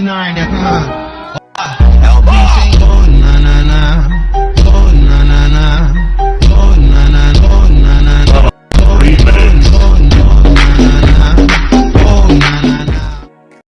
69 uh,